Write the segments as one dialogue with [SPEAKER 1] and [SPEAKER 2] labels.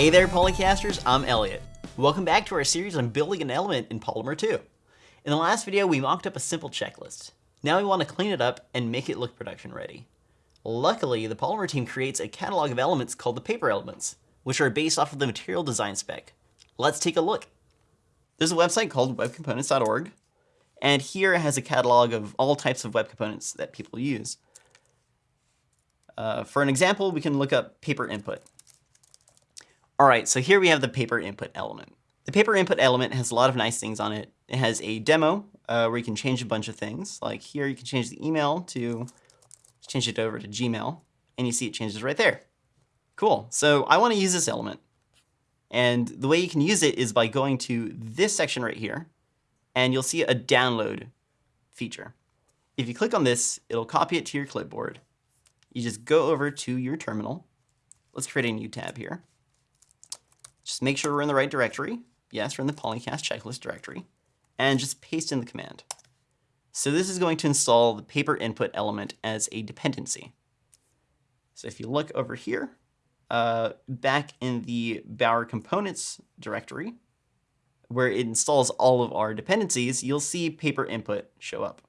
[SPEAKER 1] Hey there, Polycasters, I'm Elliot. Welcome back to our series on building an element in Polymer 2. In the last video, we mocked up a simple checklist. Now we want to clean it up and make it look production ready. Luckily, the Polymer team creates a catalog of elements called the paper elements, which are based off of the material design spec. Let's take a look. There's a website called webcomponents.org, and here it has a catalog of all types of web components that people use. Uh, for an example, we can look up paper input. All right, so here we have the paper input element. The paper input element has a lot of nice things on it. It has a demo uh, where you can change a bunch of things. Like here, you can change the email to change it over to Gmail, and you see it changes right there. Cool. So I want to use this element. And the way you can use it is by going to this section right here, and you'll see a download feature. If you click on this, it'll copy it to your clipboard. You just go over to your terminal. Let's create a new tab here. Make sure we're in the right directory. Yes, we're in the Polycast checklist directory. And just paste in the command. So this is going to install the paper input element as a dependency. So if you look over here, uh, back in the Bower components directory, where it installs all of our dependencies, you'll see paper input show up.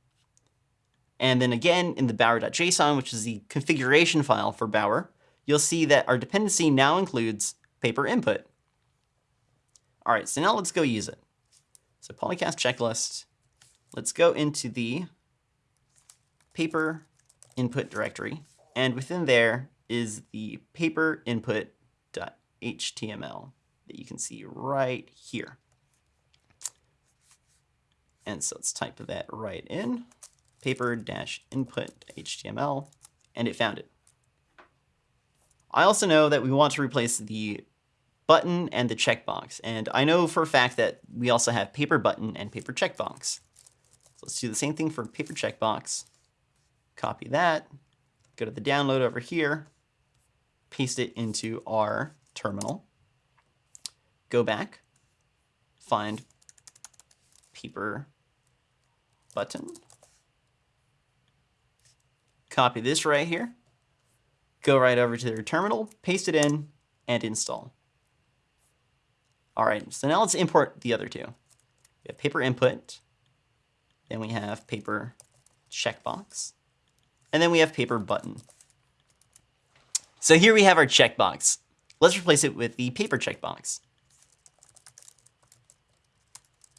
[SPEAKER 1] And then again, in the bower.json, which is the configuration file for Bower, you'll see that our dependency now includes paper input. All right, so now let's go use it. So polycast checklist, let's go into the paper input directory. And within there is the paper input.html that you can see right here. And so let's type that right in, paper-input.html, and it found it. I also know that we want to replace the button and the checkbox, and I know for a fact that we also have paper button and paper checkbox. So let's do the same thing for paper checkbox. Copy that, go to the download over here, paste it into our terminal, go back, find paper button. Copy this right here. Go right over to their terminal, paste it in, and install. All right, so now let's import the other two. We have paper input, then we have paper checkbox, and then we have paper button. So here we have our checkbox. Let's replace it with the paper checkbox.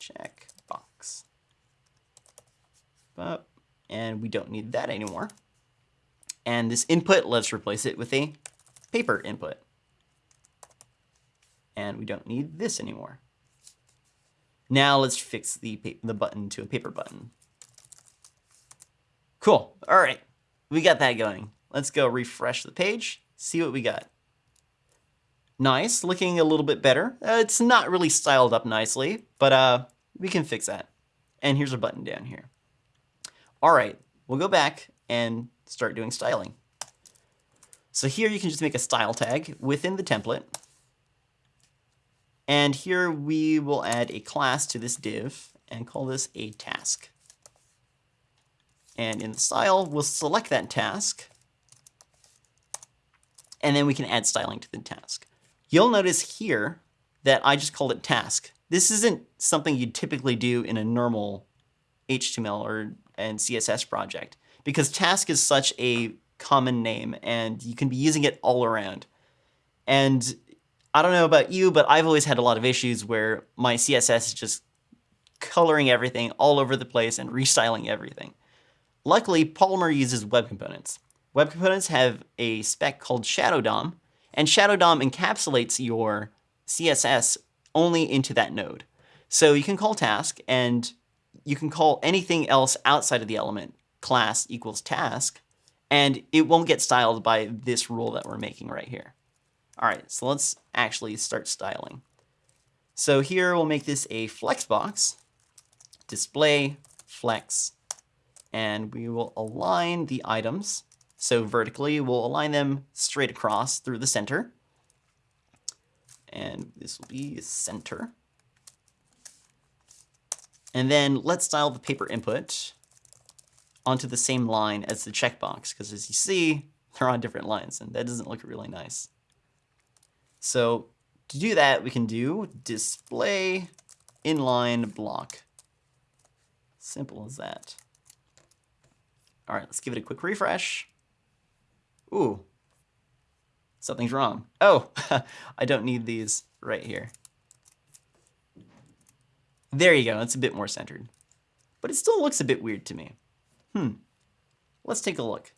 [SPEAKER 1] Checkbox. But, and we don't need that anymore. And this input, let's replace it with a paper input. And we don't need this anymore. Now let's fix the, the button to a paper button. Cool. All right. We got that going. Let's go refresh the page, see what we got. Nice, looking a little bit better. Uh, it's not really styled up nicely, but uh, we can fix that. And here's a button down here. All right, we'll go back and start doing styling. So here you can just make a style tag within the template. And here we will add a class to this div and call this a task. And in the style, we'll select that task. And then we can add styling to the task. You'll notice here that I just called it task. This isn't something you'd typically do in a normal HTML or and CSS project because task is such a common name and you can be using it all around. And I don't know about you, but I've always had a lot of issues where my CSS is just coloring everything all over the place and restyling everything. Luckily, Polymer uses web components. Web components have a spec called Shadow DOM, and Shadow DOM encapsulates your CSS only into that node. So you can call task, and you can call anything else outside of the element class equals task, and it won't get styled by this rule that we're making right here. All right, so let's actually start styling. So here we'll make this a flex box, display flex, and we will align the items. So vertically, we'll align them straight across through the center. And this will be center. And then let's style the paper input onto the same line as the checkbox, because as you see, they're on different lines, and that doesn't look really nice. So To do that, we can do display inline block. Simple as that. All right, let's give it a quick refresh. Ooh, something's wrong. Oh, I don't need these right here. There you go, it's a bit more centered. But it still looks a bit weird to me. Hmm, let's take a look.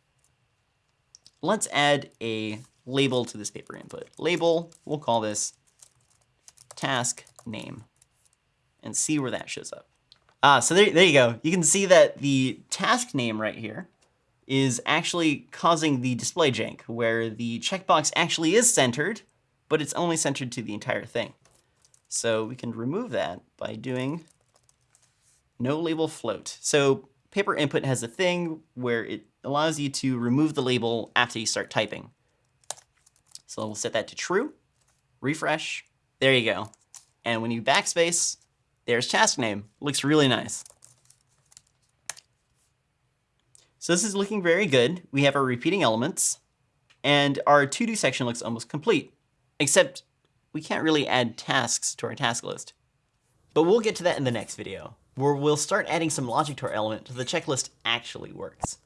[SPEAKER 1] Let's add a label to this paper input. Label, we'll call this task name and see where that shows up. Ah, so there, there you go. You can see that the task name right here is actually causing the display jank, where the checkbox actually is centered, but it's only centered to the entire thing. So we can remove that by doing no label float. So paper input has a thing where it allows you to remove the label after you start typing. So we'll set that to true, refresh, there you go. And when you backspace, there's task name. Looks really nice. So this is looking very good. We have our repeating elements, and our to-do section looks almost complete, except we can't really add tasks to our task list. But we'll get to that in the next video, where we'll start adding some logic to our element so the checklist actually works.